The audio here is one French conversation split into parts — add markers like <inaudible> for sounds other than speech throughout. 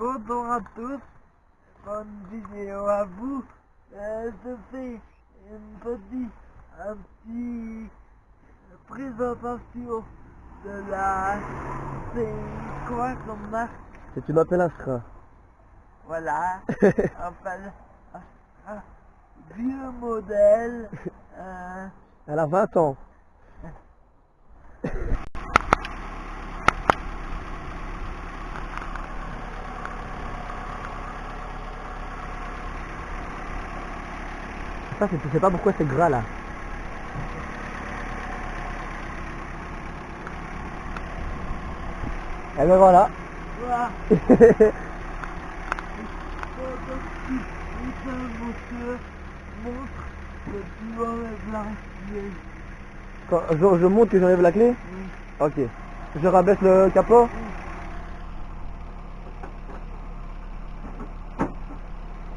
bonjour à tous. Bonne vidéo à vous. Euh, je fais une petite, un petit présentation de la... C'est quoi comme marque? C'est une Opel Astra. Voilà. <laughs> Opel Astra. Vieux modèle. <laughs> Euh, Elle a 20 ans. <laughs> Ça, c'est- tu sais pas pourquoi c'est gras là. Et ben voilà. <laughs> Quand je, je montre que j'enlève la clé Oui. Ok. Je rabaisse le capot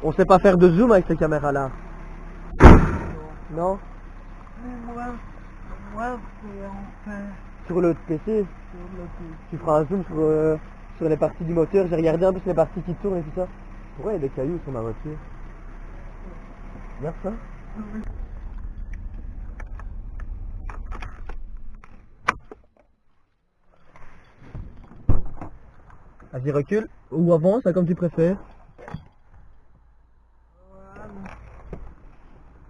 On sait pas faire de zoom avec ces caméras là. Non Mais moi, moi c'est en fait Sur le PC, sur le PC. tu feras un zoom sur, euh, sur les parties du moteur. J'ai regardé un peu sur les parties qui tournent et tout ça. Pourquoi il y a des cailloux sur ma voiture? Regarde ça. Vas-y recule ou avance, comme tu préfères.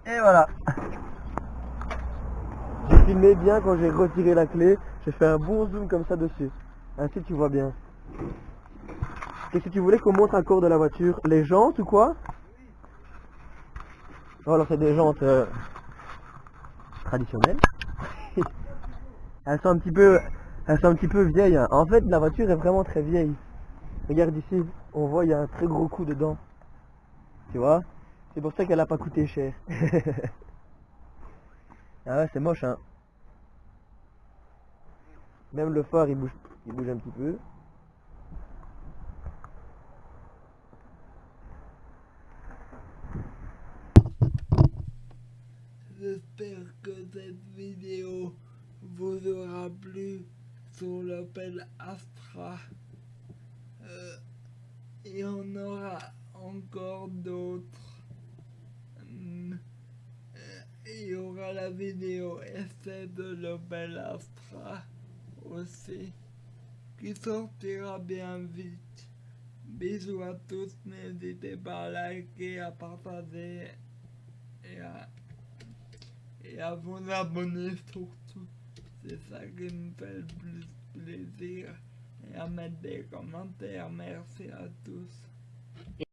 Et voilà. J'ai filmé bien quand j'ai retiré la clé. J'ai fait un bon zoom comme ça dessus. Ainsi tu vois bien. Qu'est-ce que tu voulais qu'on montre encore de la voiture Les jantes ou quoi? Oh alors c'est des jantes euh, traditionnelles. <laughs> elles sont un petit peu, un peu vieilles. hein. En fait la voiture est vraiment très vieille. Regarde ici, on voit il y a un très gros coup dedans. Tu vois? C'est pour ça qu'elle a pas coûté cher. <laughs> ah ouais c'est moche hein. Même le phare il bouge, il bouge un petit peu. J'espère que cette vidéo vous aura plu sur l'Opel Astra. Euh, et on aura encore d'autres. Hum, euh, Il y aura la vidéo essai de l'Opel Astra aussi qui sortira bien vite. Bisous à tous, n'hésitez pas à liker, à partager et à vous abonner surtout. C'est ça qui me fait le plus plaisir. Et à mettre des commentaires. Merci à tous.